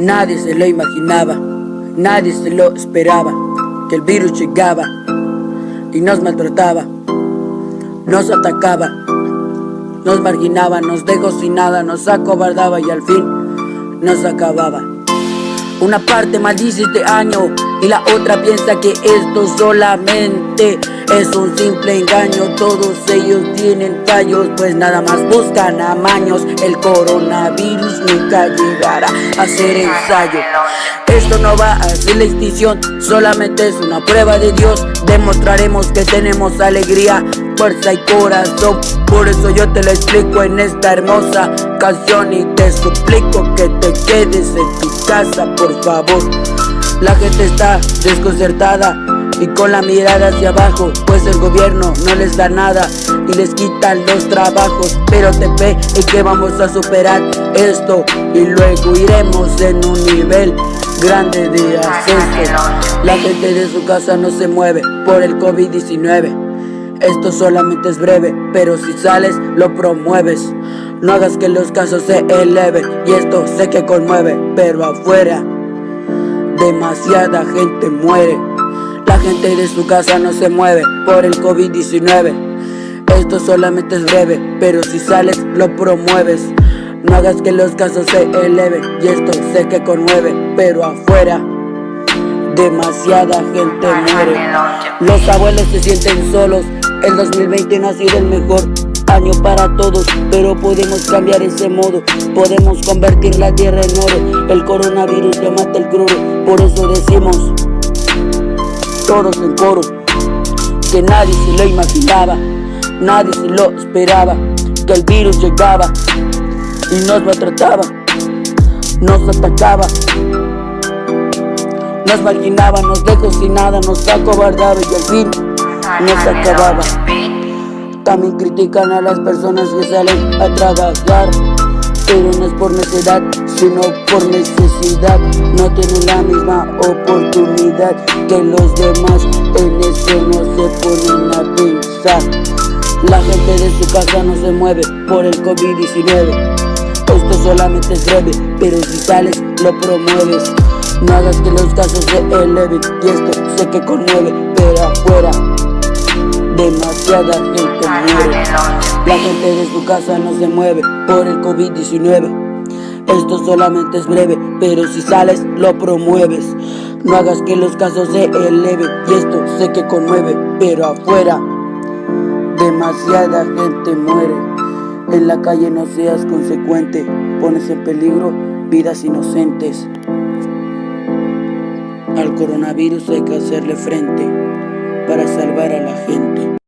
Nadie se lo imaginaba, nadie se lo esperaba, que el virus llegaba y nos maltrataba, nos atacaba, nos marginaba, nos dejó sin nada, nos acobardaba y al fin nos acababa. Una parte maldice este año y la otra piensa que esto solamente es un simple engaño. Todos ellos tienen fallos Pues nada más buscan amaños El coronavirus nunca llegará a ser ensayo. Esto no va a ser la extinción Solamente es una prueba de Dios. Demostraremos que tenemos alegría Fuerza y corazón. Por eso yo te lo explico en esta hermosa canción Y te suplico que te quedes en tu casa por favor La gente está desconcertada y con la mirada hacia abajo Pues el gobierno no les da nada y les quitan los trabajos. Pero te ve y que vamos a superar esto Y luego iremos en un nivel grande de ascenso. La gente de su casa no se mueve por el COVID-19 esto solamente es breve, pero si sales lo promueves. No hagas que los casos se eleven Y esto sé que conmueve, pero afuera Demasiada gente muere. La gente de su casa no se mueve por el COVID-19 Esto solamente es breve, pero si sales lo promueves. No hagas que los casos se eleven y esto sé que conmueve Pero afuera demasiada gente muere. Los abuelos se sienten solos, el 2020 no ha sido el mejor año para todos Pero podemos cambiar ese modo. Podemos convertir la tierra en oro. El coronavirus te mata el crudo. Por eso decimos todos en coro Que nadie se lo imaginaba Nadie se lo esperaba Que el virus llegaba Y nos maltrataba Nos atacaba Nos marginaba, nos dejó sin nada Nos acobardaba y al fin nos acababa También critican a las personas que salen a trabajar Pero no es por necesidad sino por necesidad. No tienen la misma oportunidad que los demás En eso no se ponen a pensar. La gente de su casa no se mueve por el COVID-19 Esto solamente es breve, pero si sales lo promueves. No hagas que los casos se eleven Y esto sé que conmueve, pero afuera Demasiada gente muere. La gente de su casa no se mueve por el COVID-19 esto solamente es breve, pero si sales lo promueves. No hagas que los casos se eleven Y esto sé que conmueve, pero afuera Demasiada gente muere. En la calle no seas consecuente Pones en peligro vidas inocentes. Al coronavirus hay que hacerle frente para salvar a la gente.